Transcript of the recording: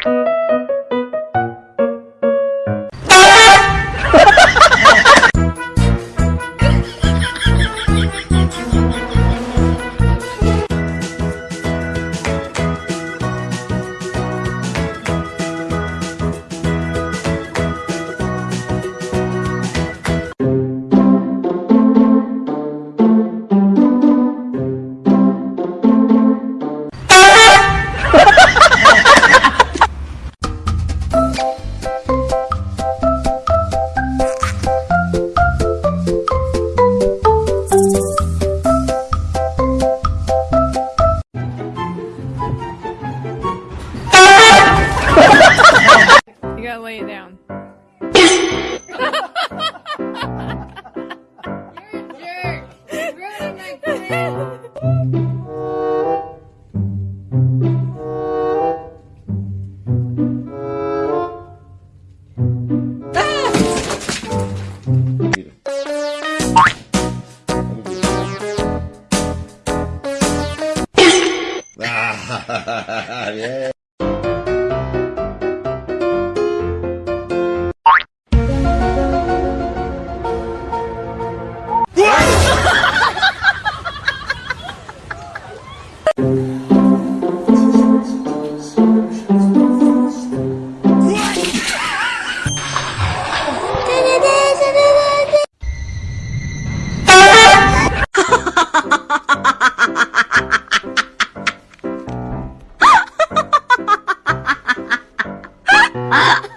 You lay it down. You're a jerk. Ruining my plan. yeah. 啊。